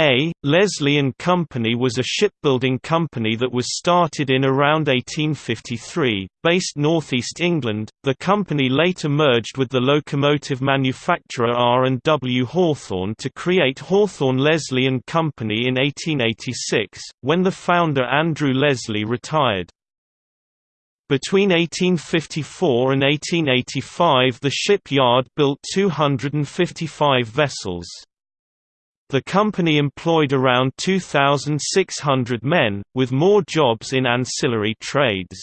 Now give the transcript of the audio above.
A. Leslie and Company was a shipbuilding company that was started in around 1853, based northeast England. The company later merged with the locomotive manufacturer R&W Hawthorn to create Hawthorn Leslie and Company in 1886, when the founder Andrew Leslie retired. Between 1854 and 1885 the shipyard built 255 vessels. The company employed around 2,600 men, with more jobs in ancillary trades.